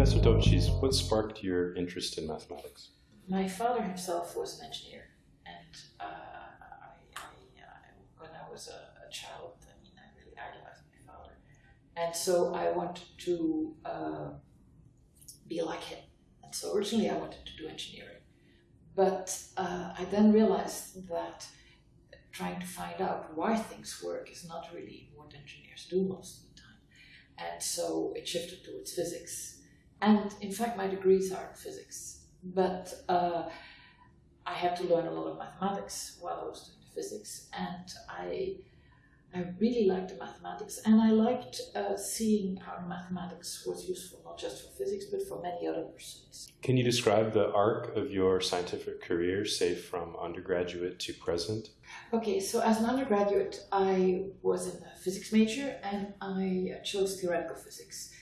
Professor Daubechies, what sparked your interest in mathematics? My father himself was an engineer, and uh, I, I, uh, when I was a, a, child, I mean, I really idolized my father, and so I wanted to uh, be like him. And so originally I wanted to do engineering, but uh, I then realized that trying to find out why things work is not really what engineers do most of the time, and so it shifted towards physics. And in fact, my degrees are in physics, but uh, I had to learn a lot of mathematics while I was doing physics, and I I really liked the mathematics, and I liked uh, seeing how mathematics was useful not just for physics but for many other pursuits. Can you describe the arc of your scientific career, say from undergraduate to present? Okay, so as an undergraduate, I was in a physics major, and I chose theoretical physics.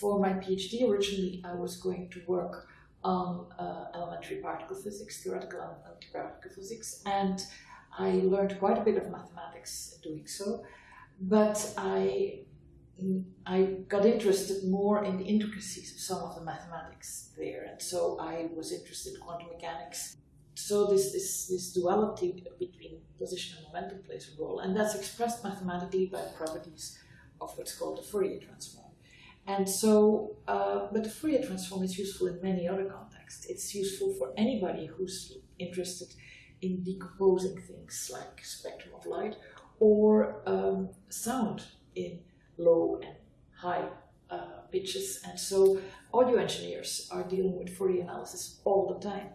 For my PhD, originally I was going to work on uh, elementary particle physics, theoretical elementary particle physics, and I learned quite a bit of mathematics doing so, but I I got interested more in the intricacies of some of the mathematics there, and so I was interested in quantum mechanics. So this this this duality between position and momentum plays a role, and that's expressed mathematically by properties of what's called the Fourier transform. And so, uh, but the Fourier transform is useful in many other contexts. It's useful for anybody who's interested in decomposing things like spectrum of light or um, sound in low and high uh, pitches. And so audio engineers are dealing with Fourier analysis all the time.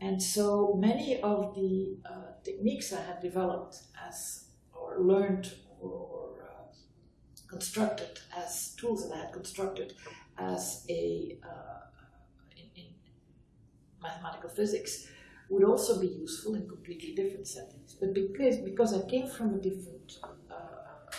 And so many of the uh, techniques I had developed as or learned or, or constructed as tools that I had constructed as a uh, in, in mathematical physics would also be useful in completely different settings. But because, because I came from a different uh,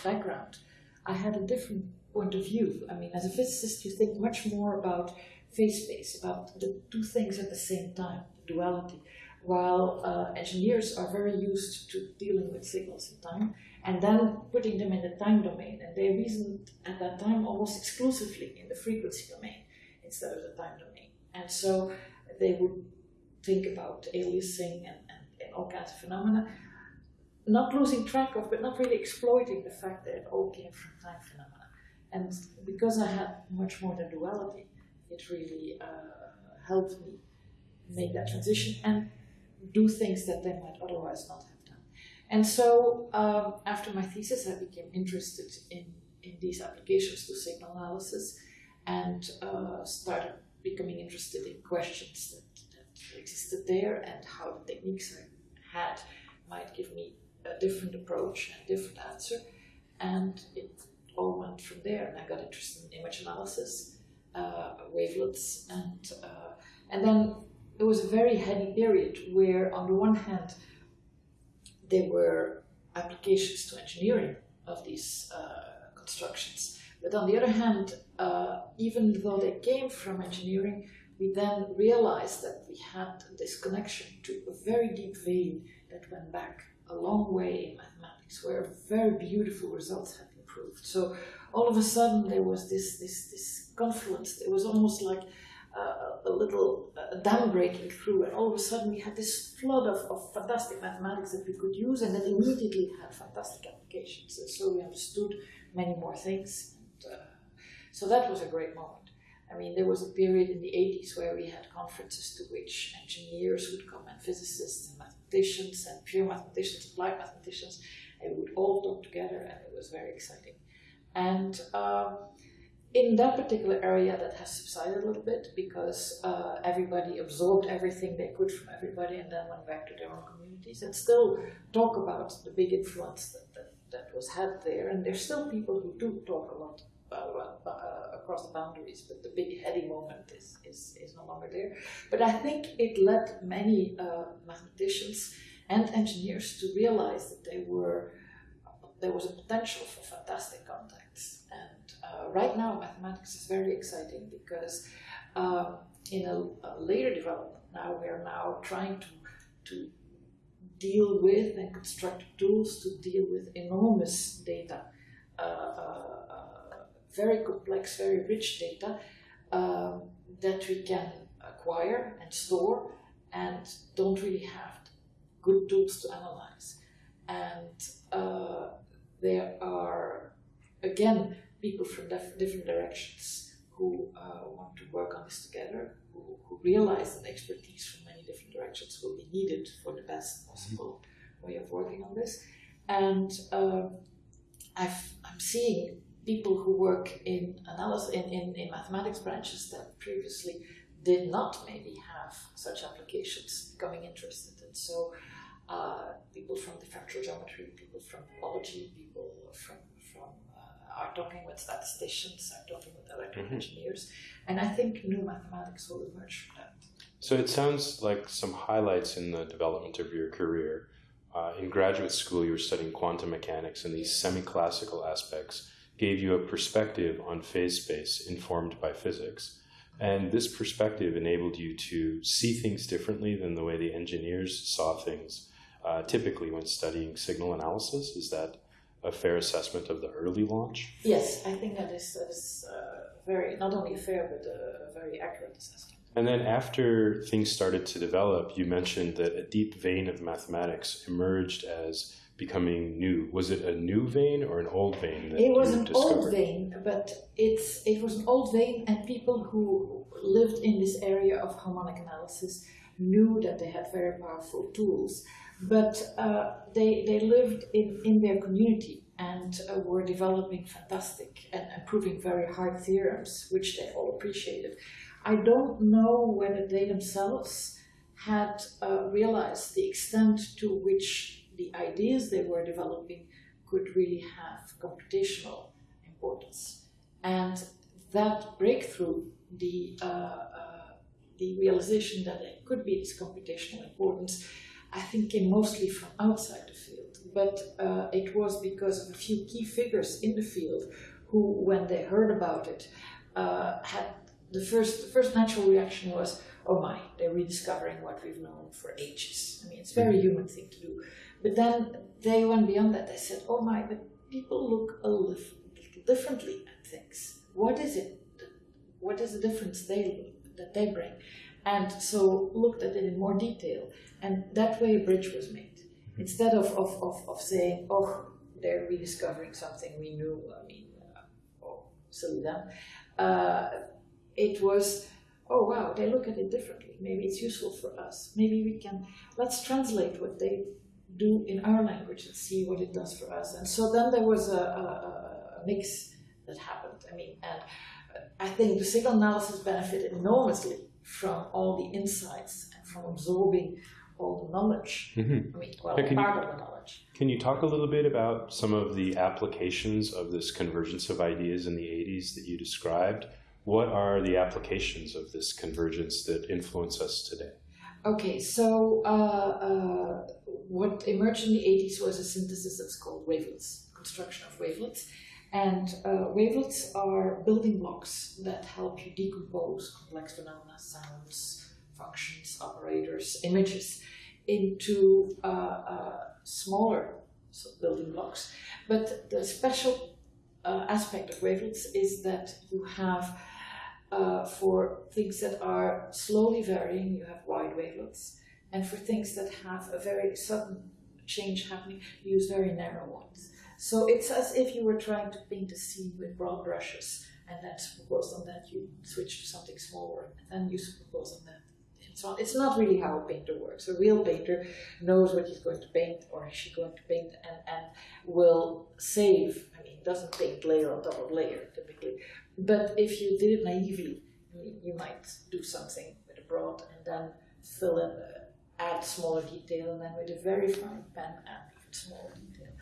background, I had a different point of view. I mean, as a physicist, you think much more about phase space, about the two things at the same time, the duality, while uh, engineers are very used to dealing with signals in time and then putting them in the time domain. And they reasoned at that time almost exclusively in the frequency domain instead of the time domain. And so they would think about aliasing and, and, and all kinds of phenomena, not losing track of, but not really exploiting the fact that it all came from time phenomena. And because I had much more than duality, it really uh, helped me make that transition and do things that they might otherwise not have. And so um, after my thesis, I became interested in, in these applications to signal analysis and uh, started becoming interested in questions that existed there and how the techniques I had might give me a different approach and different answer. And it all went from there. And I got interested in image analysis, uh, wavelets, and uh, and then it was a very heady period where, on the one hand, there were applications to engineering of these uh, constructions, but on the other hand, uh, even though they came from engineering, we then realized that we had this connection to a very deep vein that went back a long way in mathematics, where very beautiful results had been proved. So all of a sudden there was this this this confluence. It was almost like uh, a little uh, dam breaking through, and all of a sudden we had this flood of, of fantastic mathematics that we could use, and that immediately had fantastic applications. And so we understood many more things. And, uh, so that was a great moment. I mean, there was a period in the 80s where we had conferences to which engineers would come and physicists and mathematicians and pure mathematicians, applied mathematicians, and we would all talk together, and it was very exciting. And um, in that particular area, that has subsided a little bit because uh, everybody absorbed everything they could from everybody and then went back to their own communities and still talk about the big influence that, that, that was had there. And there's still people who do talk a lot uh, uh, across the boundaries, but the big heady moment is, is, is no longer there. But I think it led many uh, mathematicians and engineers to realize that they were there was a potential for fantastic contacts. Uh, right now, mathematics is very exciting because uh, in a, a, later development, now we are now trying to to deal with and construct tools to deal with enormous data uh, very complex, very rich data, um, that we can acquire and store and don't really have good tools to analyze. And uh, there are, again, people from dif- different directions who uh, want to work on this together, who, who realize that expertise from many different directions will be needed for the best possible way of working on this. And uh, I've, I'm seeing people who work in analysis in, in, in mathematics branches that previously did not maybe have such applications becoming interested. And so uh, people from differential geometry, people from topology, people from, are talking with statisticians, are talking with electrical Mhm. engineers, and I think new mathematics will emerge from that. So it sounds like some highlights in the development of your career. Uh, in graduate school, you were studying quantum mechanics, and these semi classical aspects gave you a perspective on phase space informed by physics. And this perspective enabled you to see things differently than the way the engineers saw things uh, typically when studying signal analysis. Is that a fair assessment of the early launch? Yes, I think that is, that is uh, very not only fair but a, a very accurate assessment. And then after things started to develop, you mentioned that a deep vein of mathematics emerged as becoming new. Was it a new vein or an old vein that It was an discovered? old vein, but it's it was an old vein, and people who lived in this area of harmonic analysis knew that they had very powerful tools, but uh, they they lived in in their community and uh, were developing fantastic and, proving very hard theorems, which they all appreciated. I don't know whether they themselves had uh, realized the extent to which the ideas they were developing could really have computational importance. And that breakthrough, the, uh, uh, the realization that there could be this computational importance, I think came mostly from outside the field. But uh, it was because of a few key figures in the field who, when they heard about it, uh, had the first, the first natural reaction was, oh my, they're rediscovering what we've known for ages. I mean, it's a very human thing to do. But then they went beyond that. They said, oh my, but people look a little differently at things. What is it? What is the difference they that they bring? And so looked at it in more detail. And that way a bridge was made. Instead of, of, of, of saying, oh, they're rediscovering something we knew, I mean, uh, oh, silly them. Uh, it was, oh wow, they look at it differently. Maybe it's useful for us. Maybe we can, let's translate what they do in our language and see what it does for us. And so then there was a, a, a mix that happened. I mean, and I think the signal analysis benefited enormously from all the insights and from absorbing all the knowledge. Mhm. I mean, well, Yeah, can you- part of the knowledge. Can you talk a little bit about some of the applications of this convergence of ideas in the 80s that you described? What are the applications of this convergence that influence us today? Okay, so uh, uh, what emerged in the 80s was a synthesis that's called wavelets, construction of wavelets. And uh, wavelets are building blocks that help you decompose complex phenomena, sounds, functions, operators, images into uh, uh, smaller building blocks. But the special uh, aspect of wavelets is that you have uh, for things that are slowly varying, you have wide wavelets. And for things that have a very sudden change happening, you use very narrow ones. So it's as if you were trying to paint a scene with broad brushes, and then superimposed on that, you switch to something smaller, and then you superimpose on that. And so on. It's not really how a painter works. A real painter knows what he's going to paint, or is she going to paint, and, and will save. I mean, doesn't paint layer on top of layer typically. But if you did it naively, you- you might do something with a broad and then fill in, uh, add smaller detail, and then with a very fine pen add even smaller detail.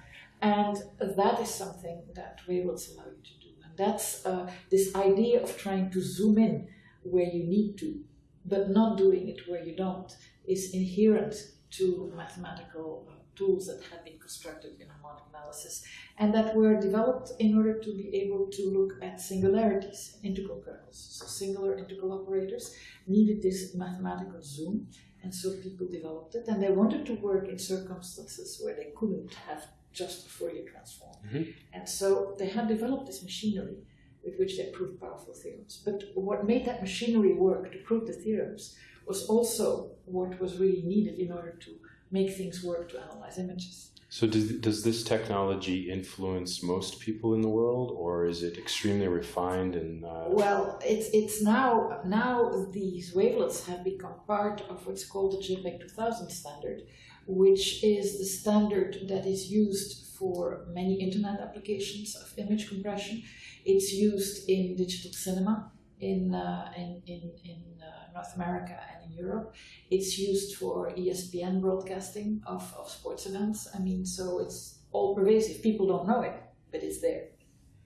And that is something that wavelets allow you to do. And that's uh, this idea of trying to zoom in where you need to, but not doing it where you don't, is inherent to mathematical tools that have been constructed in harmonic analysis and that were developed in order to be able to look at singularities, integral kernels. So singular integral operators needed this mathematical zoom, and so people developed it, and they wanted to work in circumstances where they couldn't have just Fourier transform. Mhm. And so they had developed this machinery, with which they proved powerful theorems. But what made that machinery work to prove the theorems was also what was really needed in order to make things work to analyze images. So does, does this technology influence most people in the world, or is it extremely refined and? Uh... Well, it's it's now now these wavelets have become part of what's called the JPEG 2000 standard, which is the standard that is used for many internet applications of image compression. It's used in digital cinema in uh, in in, in uh, North America and in Europe. It's used for ESPN broadcasting of, of sports events. I mean, so it's all pervasive. People don't know it, but it's there.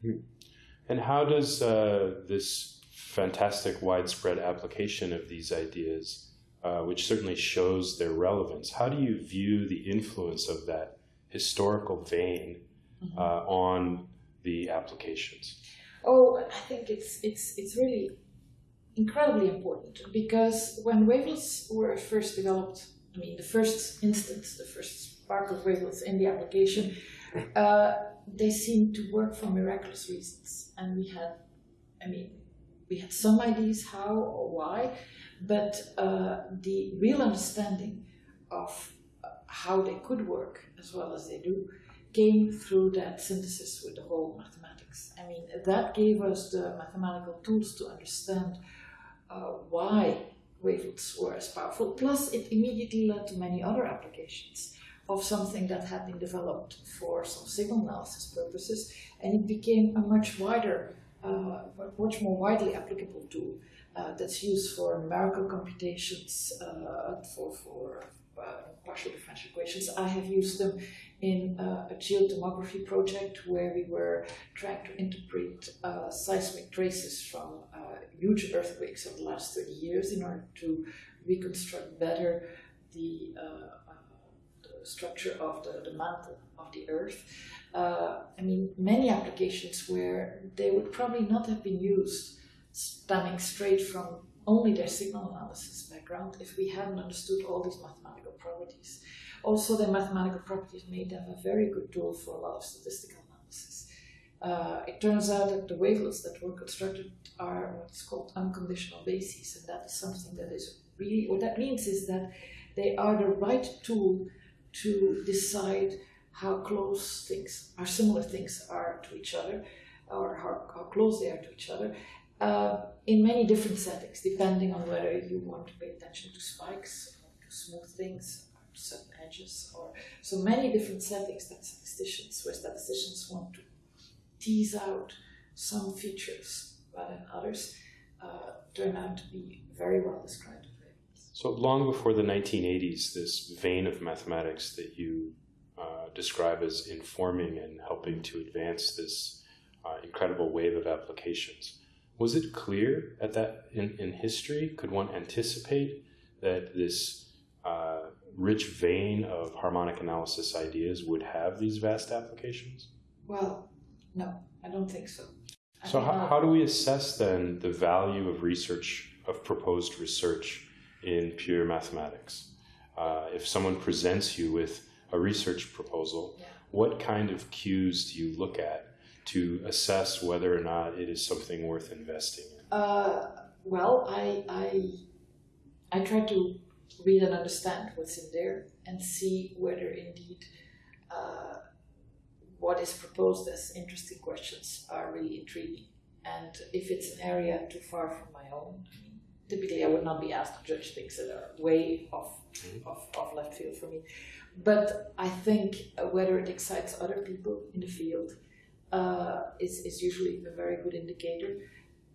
Hmm. And how does uh, this fantastic widespread application of these ideas, uh, which certainly shows their relevance, how do you view the influence of that historical vein mm-hmm. uh, on the applications? Oh, I think it's it's it's really incredibly important because when wavelets were first developed, I mean the first instance, the first spark of wavelets in the application, uh, they seemed to work for miraculous reasons, and we had, I mean, we had some ideas how or why, but uh, the real understanding of uh, how they could work as well as they do came through that synthesis with the whole mathematics. I mean, that gave us the mathematical tools to understand uh, why wavelets were as powerful. Plus, it immediately led to many other applications of something that had been developed for some signal analysis purposes, and it became a much wider, uh, much more widely applicable tool uh, that's used for numerical computations, uh, for, for uh, partial differential equations. I have used them in uh, a geotomography project where we were trying to interpret uh, seismic traces from huge earthquakes of the last 30 years in order to reconstruct better the, the structure of the, the, mantle of the Earth. Uh, I mean, many applications where they would probably not have been used stemming straight from only their signal analysis background if we hadn't understood all these mathematical properties. Also, the mathematical properties made them a very good tool for a lot of statistical analysis. Uh, it turns out that the wavelets that were constructed are what's called unconditional bases, and that is something that is really, what that means is that they are the right tool to decide how close things, how similar things are to each other, or how, how close they are to each other, uh, in many different settings, depending on whether you want to pay attention to spikes, or to smooth things, certain edges or so many different settings that statisticians, where statisticians want to tease out some features, but in others uh, turn out to be very well described. So long before the 1980s, this vein of mathematics that you uh, describe as informing and helping to advance this uh, incredible wave of applications. Was it clear at that in, in history? Could one anticipate that this uh, rich vein of harmonic analysis ideas would have these vast applications? Well, no, I don't think so. I so, how, how do we assess then the value of research, of proposed research in pure mathematics? Uh, if someone presents you with a research proposal, yeah. what kind of cues do you look at to assess whether or not it is something worth investing in? Uh, well, I, I, I try to read and understand what's in there and see whether indeed uh, what is proposed as interesting questions are really intriguing. And if it's an area too far from my own, I mean, typically I would not be asked to judge things that are way off, mm-hmm. off, off left field for me. But I think whether it excites other people in the field uh, is, is usually a very good indicator.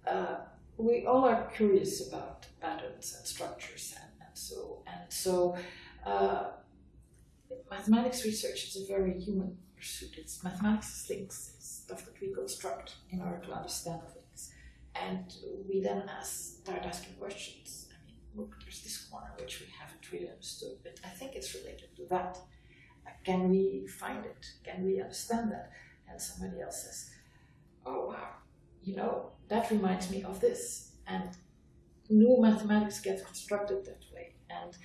Uh, we all are curious about patterns and structures and so and so, uh, mathematics research is a very human pursuit. It's mathematics things, it's stuff that we construct in order to understand things, and we then ask, start asking questions. I mean, look, there's this corner which we haven't really understood, but I think it's related to that. Can we find it? Can we understand that? And somebody else says, "Oh wow, you know that reminds me of this," and new mathematics gets constructed that way. And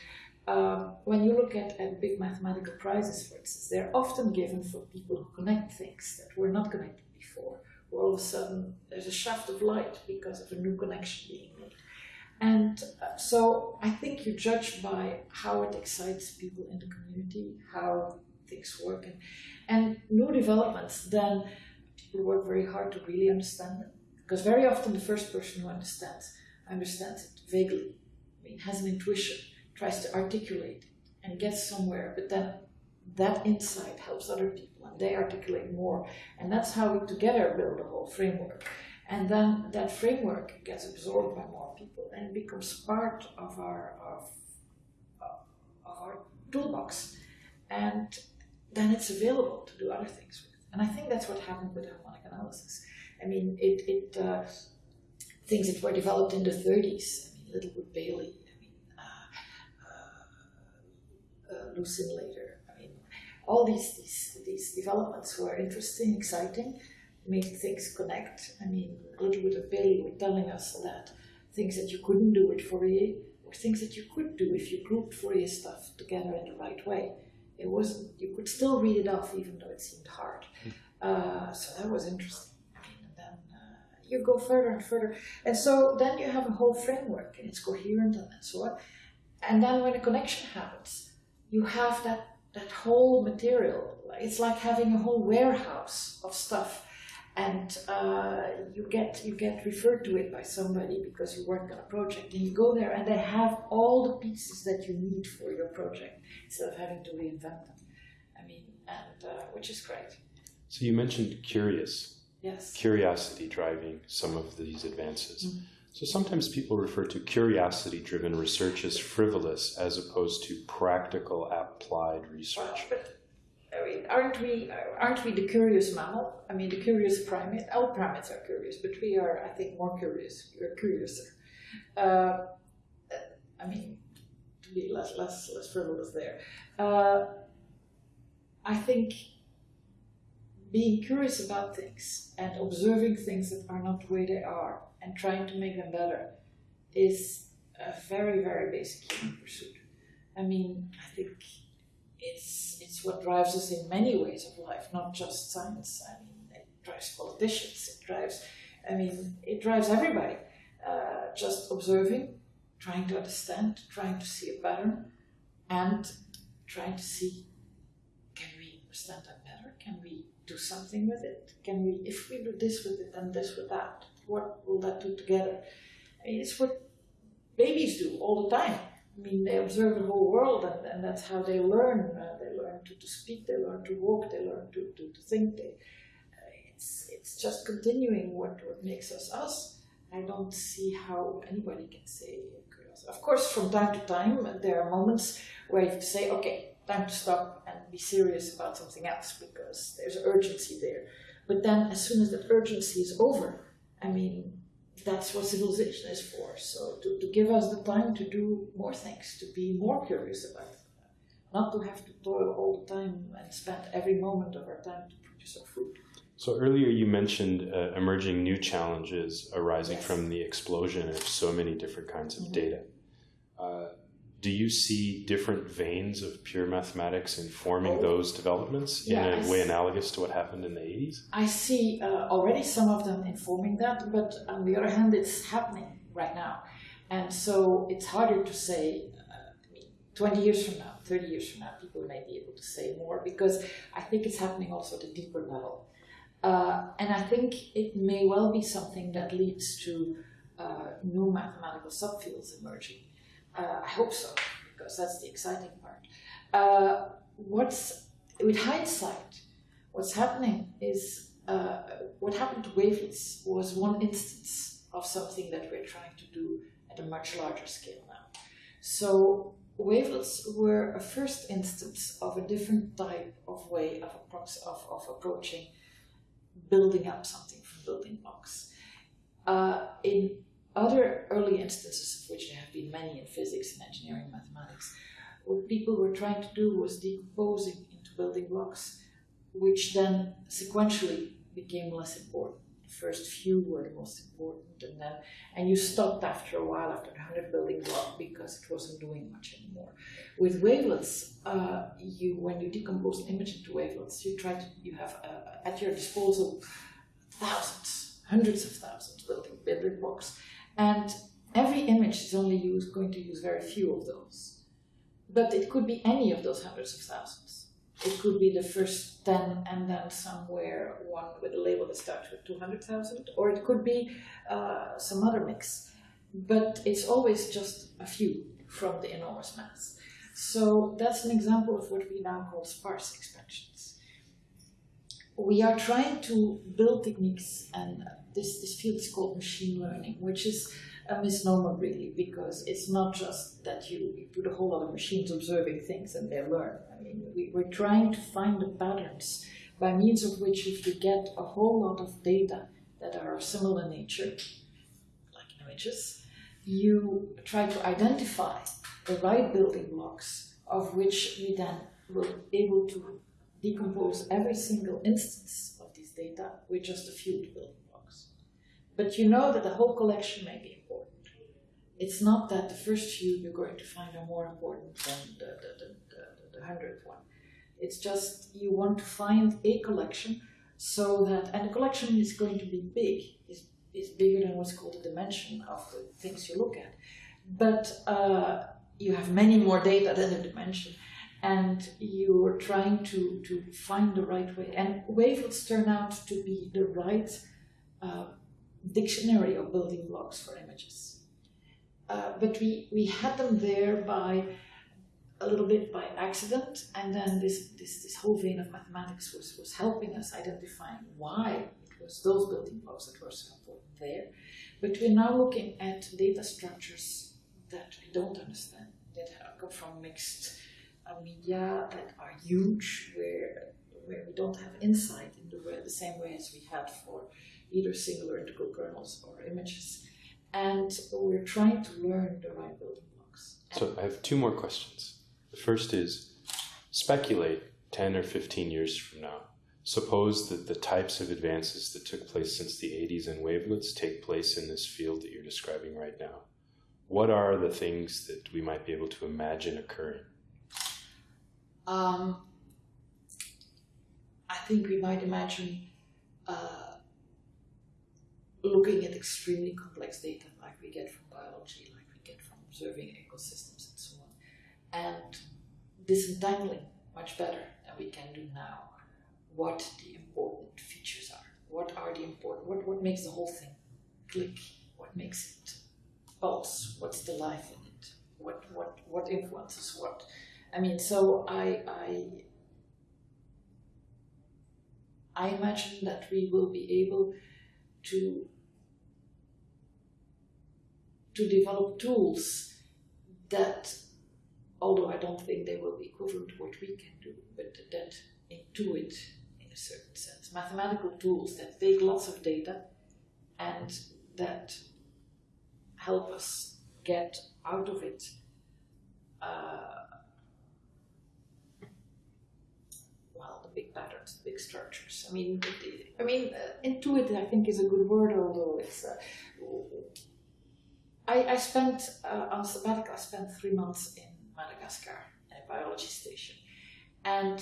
um, when you look at, at big mathematical prizes, for instance, they're often given for people who connect things that were not connected before, who all of a sudden there's a shaft of light because of a new connection being made. And uh, so I think you judge by how it excites people in the community, how things work, and, and new developments, then people work very hard to really understand them. Because very often the first person who understands understands it vaguely. I mean, has an intuition, tries to articulate it, and gets somewhere, but then that insight helps other people and they articulate more. And that's how we together build a whole framework. And then that framework gets absorbed by more people and becomes part of our of, of our toolbox. And then it's available to do other things with. And I think that's what happened with harmonic analysis. I mean, it, it uh, things that were developed in the 30s. I mean, Littlewood Paley. I mean, uh, uh, uh Lusin later. I mean, all these, these these developments were interesting, exciting, made things connect. I mean, Littlewood and Paley were telling us that things that you couldn't do with Fourier were things that you could do if you grouped Fourier stuff together in the right way. It wasn't. You could still read it off, even though it seemed hard. Uh, so that was interesting And then uh, you go further and further. And so then you have a whole framework and it's coherent and so on. And then when a connection happens, you have that, that whole material. It's like having a whole warehouse of stuff. And uh, you get you get referred to it by somebody because you work on a project, and you go there, and they have all the pieces that you need for your project instead of having to reinvent them. I mean, and uh, which is great. So you mentioned curious Yes. Curiosity driving some of these advances. Mm-hmm. So sometimes people refer to curiosity driven research as frivolous as opposed to practical applied research. Well, but, aren't we aren't we the curious mammal? I mean, the curious primate. All primates are curious, but we are, I think, more curious. We're curiouser. Uh, I mean, to be less less less frivolous there. Uh, I think being curious about things and observing things that are not the way they are and trying to make them better is a very, very basic human pursuit. I mean, I think it's it's what drives us in many ways of life, not just science. I mean, it drives politicians. It drives, I mean, it drives everybody. Uh, just observing, trying to understand, trying to see a pattern, and trying to see can we understand that better? Can we do something with it? Can we, if we do this with it and this with that, what will that do together? I mean, it's what babies do all the time. I mean, they observe the whole world, and, and that's how they learn. Uh, they learn to, to speak, they learn to walk, they learn to, to, to think. They, uh, it's, it's just continuing what, what makes us us. I don't see how anybody can say Of course, from time to time, there are moments where you say, okay, time to stop and be serious about something else because there's urgency there. But then, as soon as that urgency is over, I mean, that's what civilization is for. So, to, to give us the time to do more things, to be more curious about it, not to have to toil all the time and spend every moment of our time to produce our food. So, earlier you mentioned uh, emerging new challenges arising yes. from the explosion of so many different kinds of mm-hmm. data. Uh, do you see different veins of pure mathematics informing oh. those developments in a way analogous to what happened in the 80s? I see uh, already some of them informing that, but on the other hand, it's happening right now. And so it's harder to say uh, 20 years from now, 30 years from now, people may be able to say more because I think it's happening also at a deeper level. Uh, and I think it may well be something that leads to uh, new mathematical subfields emerging. Uh, I hope so, because that's the exciting part. Uh, what's with hindsight, what's happening is uh, what happened to wavelets was one instance of something that we're trying to do at a much larger scale now. So wavelets were a first instance of a different type of way of, of, of approaching building up something from building blocks. Uh, in other early instances, of which there have been many in physics and engineering mathematics, what people were trying to do was decomposing into building blocks, which then sequentially became less important. The first few were the most important, and then and you stopped after a while, after the hundred building block, because it wasn't doing much anymore. With wavelets, uh, you when you decompose an image into wavelets, you try to you have uh, at your disposal thousands, hundreds of thousands building building blocks, and every image is only going to use very few of those. But it could be any of those hundreds of thousands. It could be the first 10 and then somewhere one with a label that starts with 200,000, or it could be uh, some other mix. But it's always just a few from the enormous mass. So that's an example of what we now call sparse expansions. We are trying to build techniques, and this, this field is called machine learning, which is a misnomer really, because it's not just that you, you put a whole lot of machines observing things and they learn. I mean, we, we're trying to find the patterns by means of which if you get a whole lot of data that are of similar nature, like images, you try to identify the right building blocks of which we then will be able to decompose every single instance of these data with just a few building blocks. But you know that the whole collection may be important. It's not that the first few you're going to find are more important than the, the, the, the, hundredth one. It's just you want to find a collection so that, and the collection is going to be big, is, is bigger than what's called the dimension of the things you look at. But uh, you have many more data than the dimension and you're trying to, to find the right way. And wavelets turn out to be the right uh, dictionary of building blocks for images. Uh, but we, we had them there by a little bit by accident, and then this, this, this whole vein of mathematics was, was helping us identifying why it was those building blocks that were so important there. But we're now looking at data structures that we don't understand, that come from mixed media that are huge, where, where we don't have insight in the, way, the same way as we had for either singular integral kernels or images. And we're trying to learn the right building blocks. So I have two more questions. The first is speculate 10 or 15 years from now. Suppose that the types of advances that took place since the 80s in wavelets take place in this field that you're describing right now. What are the things that we might be able to imagine occurring? Um, I think we might imagine uh, looking at extremely complex data like we get from biology, like we get from observing ecosystems and so on, and disentangling much better than we can do now what the important features are. What are the important, what, what makes the whole thing click? What makes it pulse? What's the life in it? What, what, what influences what? I mean, so I, I, I imagine that we will be able to to develop tools that, although I don't think they will be equivalent to what we can do, but that intuit in a certain sense, mathematical tools that take lots of data and that help us get out of it uh, well, the big patterns, big structures. I mean, I mean, uh, intuit I think is a good word, although it's. Uh, I, I spent uh, on sabbatical. I spent three months in Madagascar at a biology station, and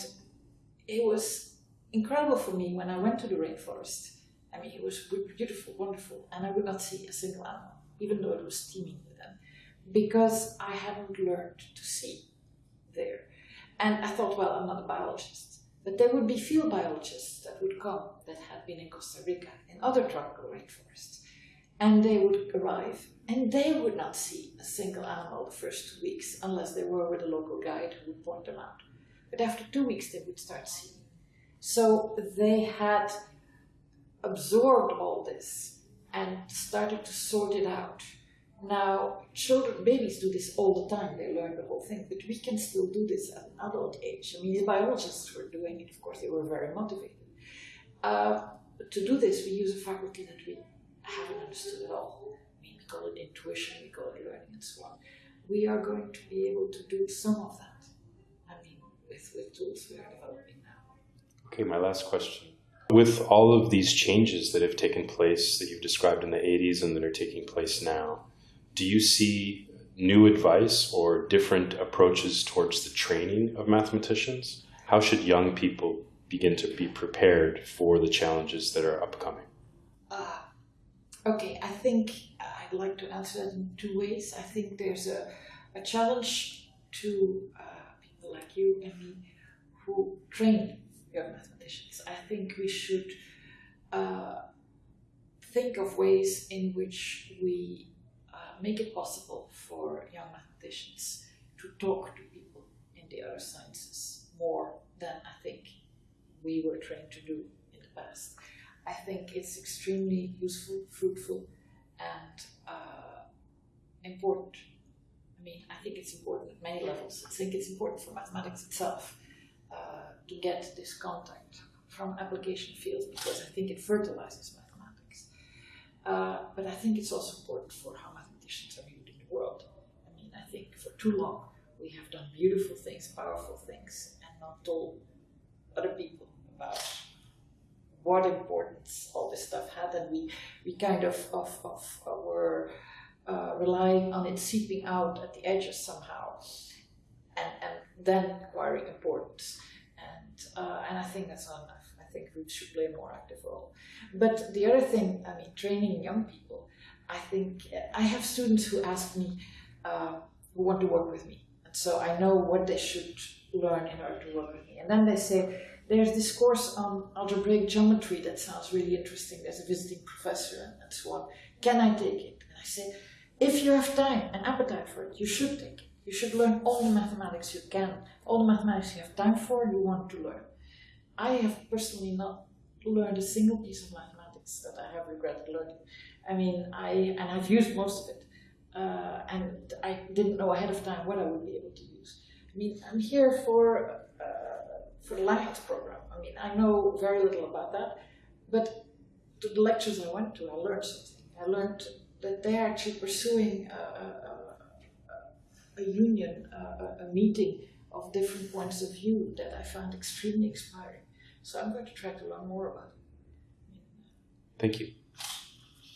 it was incredible for me when I went to the rainforest. I mean, it was beautiful, wonderful, and I would not see a single animal, even though it was teeming with them, because I hadn't learned to see there. And I thought, well, I'm not a biologist. But there would be field biologists that would come that had been in Costa Rica in other tropical rainforests. And they would arrive and they would not see a single animal the first two weeks unless they were with a local guide who would point them out. But after two weeks, they would start seeing. So they had absorbed all this and started to sort it out. Now, children, babies do this all the time. They learn the whole thing, but we can still do this at an adult age. I mean, the biologists were doing it. Of course, they were very motivated. Uh, to do this, we use a faculty that we haven't understood at all. I mean, we call it intuition, we call it learning, and so on. We are going to be able to do some of that. I mean, with, with tools we are developing now. Okay, my last question. With all of these changes that have taken place that you've described in the 80s and that are taking place now, do you see new advice or different approaches towards the training of mathematicians? How should young people begin to be prepared for the challenges that are upcoming? Uh, okay, I think I'd like to answer that in two ways. I think there's a, a challenge to uh, people like you and me who train young mathematicians. I think we should uh, think of ways in which we make it possible for young mathematicians to talk to people in the other sciences more than I think we were trained to do in the past. I think it's extremely useful, fruitful, and uh, important. I mean, I think it's important at many levels. I think it's important for mathematics itself uh, to get this contact from application fields because I think it fertilizes mathematics. Uh, but I think it's also important for how mathematicians are in the world. I mean, I think for too long we have done beautiful things, powerful things, and not told other people about what importance all this stuff had, and we, we kind of, of, of were uh, relying on it seeping out at the edges somehow, and, and then acquiring importance. And, uh, and I think that's not enough. I think we should play a more active role. But the other thing, I mean, training young people, I think I have students who ask me, uh, who want to work with me. And so I know what they should learn in order to work with me. And then they say, there's this course on algebraic geometry that sounds really interesting. There's a visiting professor and, and so on. Can I take it? And I say, if you have time and appetite for it, you should take it. You should learn all the mathematics you can, all the mathematics you have time for, you want to learn. I have personally not learned a single piece of mathematics that I have regretted learning. I mean, I and I've used most of it, uh, and I didn't know ahead of time what I would be able to use. I mean, I'm here for uh, for the Langlands program. I mean, I know very little about that, but to the lectures I went to, I learned something. I learned that they're actually pursuing a, a, a, a union, a meeting of different points of view that I found extremely inspiring. So I'm going to try to learn more about it. Thank you.